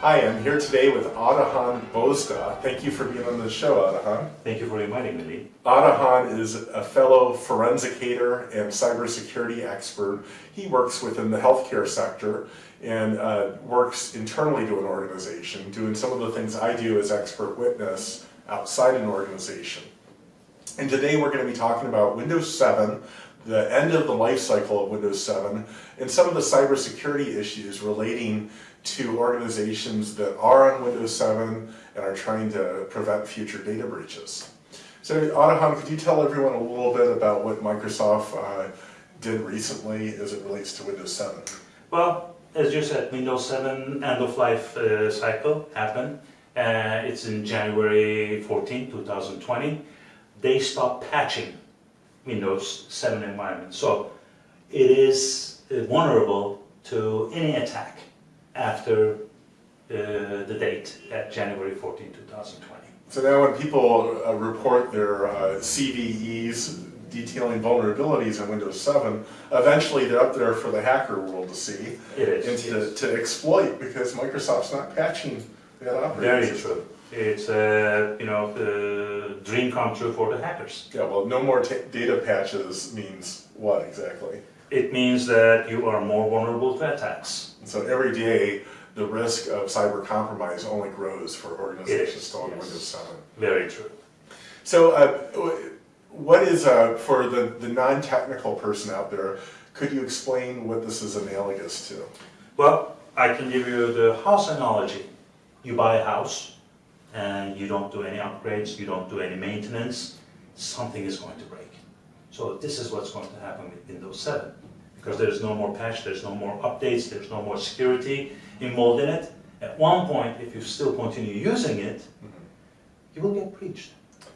Hi, I'm here today with Adahan Bozda. Thank you for being on the show, Adahan. Thank you for inviting me, Lee. Adahan is a fellow forensicator and cybersecurity expert. He works within the healthcare sector and uh, works internally to an organization, doing some of the things I do as expert witness outside an organization. And today we're going to be talking about Windows 7, the end of the life cycle of Windows 7, and some of the cybersecurity issues relating to organizations that are on Windows 7 and are trying to prevent future data breaches. So Adahan, could you tell everyone a little bit about what Microsoft uh, did recently as it relates to Windows 7? Well, as you said, Windows 7 end-of-life uh, cycle happened. Uh, it's in January 14, 2020. They stopped patching Windows 7 environment. So it is uh, vulnerable to any attack after uh, the date at January 14, 2020. So now when people uh, report their uh, CVEs detailing vulnerabilities in Windows 7, eventually they're up there for the hacker world to see is, and to, to exploit because Microsoft's not patching that operating Very system. true. It's a you know the dream come true for the hackers. Yeah, well, no more ta- data patches means what exactly? It means that you are more vulnerable to attacks. So every day, the risk of cyber compromise only grows for organizations still on yes. Windows 7. Very true. So uh, what is, uh, for the, the non-technical person out there, could you explain what this is analogous to? Well, I can give you the house analogy. You buy a house and you don't do any upgrades, you don't do any maintenance, something is going to break. So this is what's going to happen with Windows 7. Because there's no more patch, there's no more updates, there's no more security involved in it. At one point, if you still continue using it, you will get breached.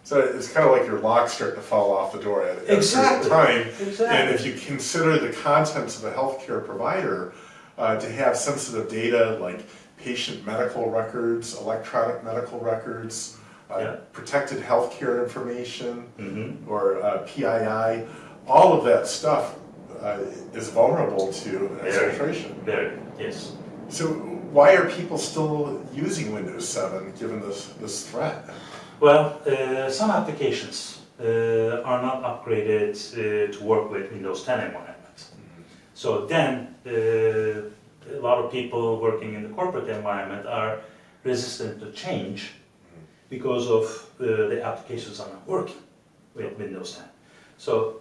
So it's kind of like your lock's start to fall off the door at, Exactly. time. Exactly. And if you consider the contents of a healthcare provider uh, to have sensitive data like patient medical records, electronic medical records, uh, Yeah. protected healthcare information, Mhm. or uh, PII, all of that stuff uh, is vulnerable to exfiltration. Very, yes. So why are people still using Windows 7 given this, this threat? Well, uh, some applications uh, are not upgraded uh, to work with Windows 10 environment. So then, uh, a lot of people working in the corporate environment are resistant to change because of uh, the applications are not working with Windows 10. So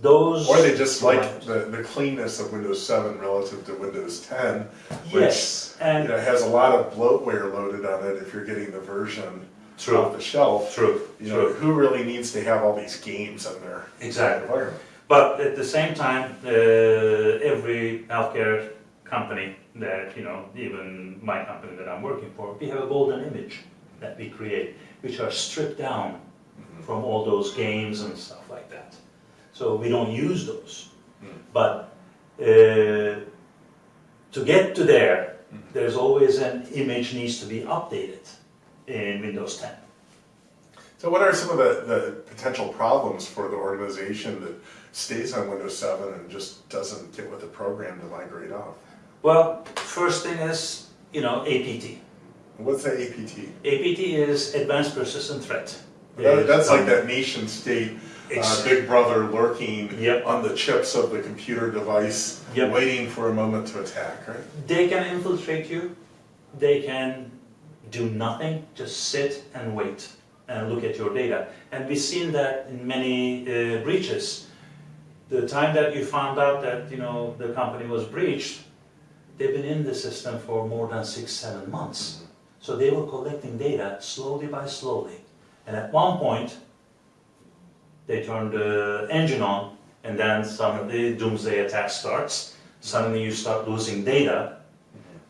those... Or they just like the, the cleanness of Windows 7 relative to Windows 10, which Yes, and you know, has a lot of bloatware loaded on it if you're getting the version True. off the shelf. true, You know, true. who really needs to have all these games on their Exactly. environment? But at the same time, uh, every healthcare company that, you know, even my company that I'm working for, we have a golden image that we create, which are stripped down mm-hmm. from all those games and stuff like that. So we don't use those. Mm. But uh, to get to there, mm-hmm. there's always an image needs to be updated in Windows 10. So what are some of the, the potential problems for the organization that stays on Windows 7 and just doesn't get with the program to migrate off? Well, first thing is, you know, APT. What's the APT? APT is Advanced Persistent Threat. That, that's like Um, that nation state uh, big brother lurking Yep. on the chips of the computer device, Yep. waiting for a moment to attack, right? They can infiltrate you, they can do nothing, just sit and wait and look at your data. And we've seen that in many uh, breaches. The time that you found out that you know the company was breached, they've been in the system for more than six, seven months. So they were collecting data slowly by slowly. And at one point, they turn the engine on, and then suddenly doomsday attack starts. Suddenly you start losing data,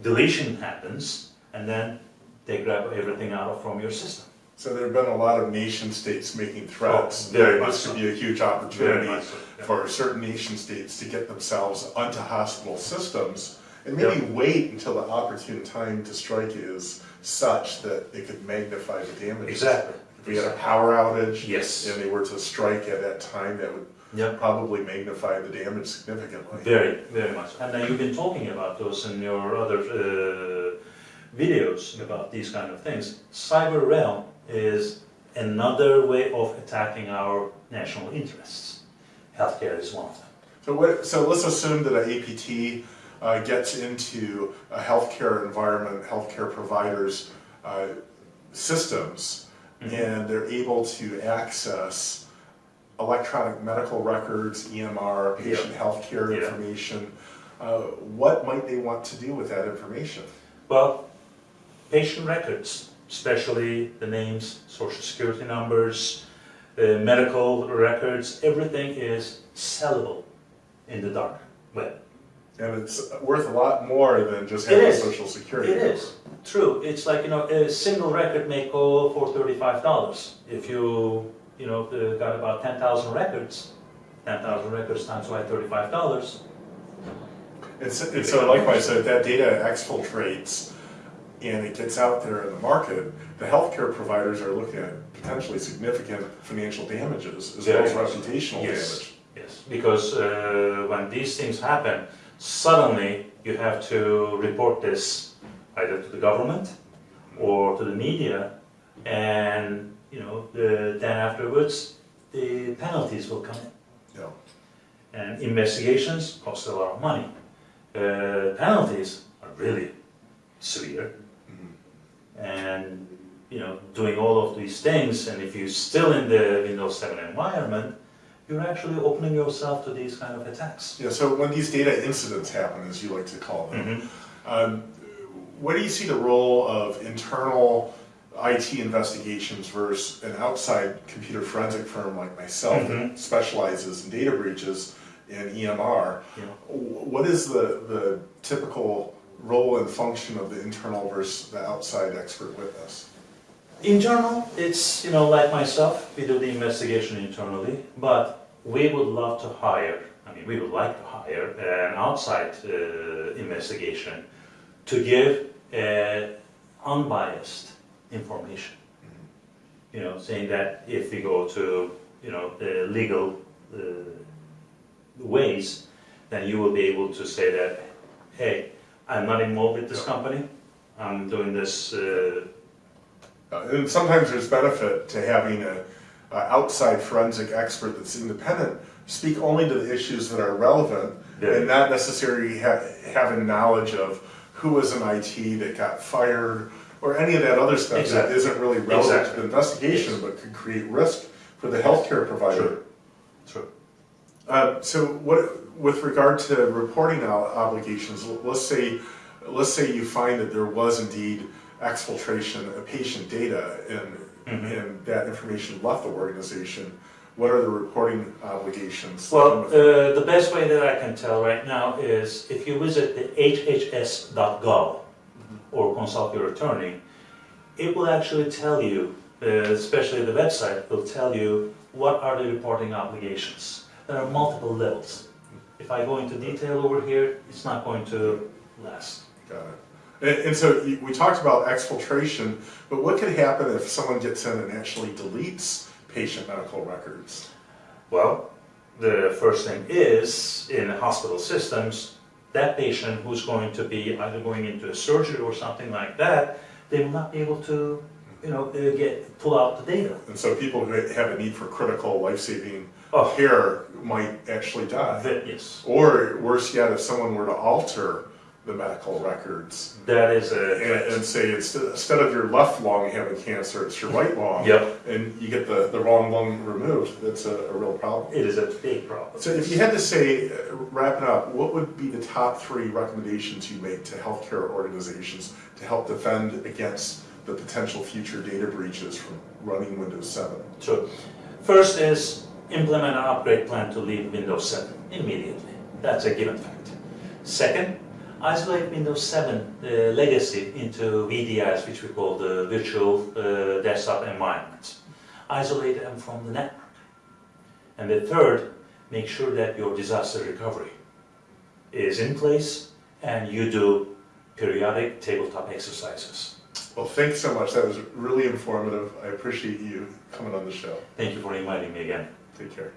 deletion happens, and then they grab everything out from your system. So there have been a lot of nation states making threats. Oh, very much so. be a huge opportunity so, yeah. for certain nation states to get themselves onto hospital systems and maybe wait until the opportune time to strike is such that it could magnify the damage. Exactly. If we had a power outage Yes. and they were to strike at that time, that would Yep. probably magnify the damage significantly. Very, very much. And then you've been talking about those in your other uh, videos about these kind of things. Cyber realm is another way of attacking our national interests. Healthcare is one of them. So what, so let's assume that an APT uh, gets into a healthcare environment, healthcare providers' uh, systems, Mhm. and they're able to access electronic medical records, EMR, patient healthcare Yeah. information. Uh, What might they want to do with that information? Well, patient records, especially the names, social security numbers, uh, medical records, everything is sellable in the dark web. And it's worth a lot more than just having a social security It number. is, true. It's like, you know, a single record may go for thirty-five dollars. If you, you know, uh, got about ten thousand records, ten thousand records times by thirty-five dollars, It's, so, and so likewise, so if that data exfiltrates and it gets out there in the market, the healthcare providers are looking at potentially significant financial damages as well as reputational Yes. damage. Yes, because uh, when these things happen, suddenly you have to report this either to the government or to the media, and you know, the, then afterwards the penalties will come in. Yeah. And investigations cost a lot of money. Uh, penalties are really severe, Mhm. and you know, doing all of these things, and if you're still in the Windows 7 environment, you're actually opening yourself to these kind of attacks. Yeah, so when these data incidents happen, as you like to call them, Mhm. um, what do you see the role of internal IT investigations versus an outside computer forensic firm like myself Mhm. that specializes in data breaches in EMR? Yeah. What is the, the typical role and function of the internal versus the outside expert witness? Internal, it's, you know, like myself, we do the investigation internally, but we would love to hire, I mean, we would like to hire an outside uh, investigation to give uh, unbiased information. You know, saying that if we go to, you know, the legal uh, ways, then you will be able to say that, hey, I'm not involved with this company, I'm doing this uh, and sometimes there's benefit to having a, a outside forensic expert that's independent speak only to the issues that are relevant Yeah. and not necessarily ha- having knowledge of who was in IT that got fired or any of that other stuff that Exactly. isn't really relevant to the investigation Yes. but could create risk for the healthcare provider. True. Uh, so what, with regard to reporting obligations, let's say, let's say you find that there was indeed exfiltration of patient data and, Mhm. and that information left the organization, what are the reporting obligations? Well, uh, the best way that I can tell right now is if you visit the hhs.gov or consult your attorney, it will actually tell you, uh, especially the website, will tell you what are the reporting obligations. There are multiple levels. If I go into detail over here, it's not going to last. Got it. And, and so we talked about exfiltration, but what could happen if someone gets in and actually deletes patient medical records? Well, the first thing is, in hospital systems, that patient who's going to be either going into a surgery or something like that, they will not be able to, you know, uh, get, pull out the data. And so people who have a need for critical life-saving Oh, care might actually die. that, yes, Or worse yet, if someone were to alter the medical records that is a and, and say it's, instead of your left lung having cancer, it's your right lung. Yep, And you get the, the wrong lung removed, that's a, a real problem. it is a big problem. So if you had to say, uh, wrapping up, what would be the top three recommendations you make to healthcare organizations to help defend against the potential future data breaches from running Windows 7? So, first is implement an upgrade plan to leave Windows 7 immediately. That's a given fact. Second, isolate Windows 7 uh, legacy into VDIs, which we call the virtual uh, desktop environments. Isolate them from the network. And the third, make sure that your disaster recovery is in place and you do periodic tabletop exercises. Well, thanks so much. That was really informative. I appreciate you coming on the show. Thank you for inviting me again. Take care.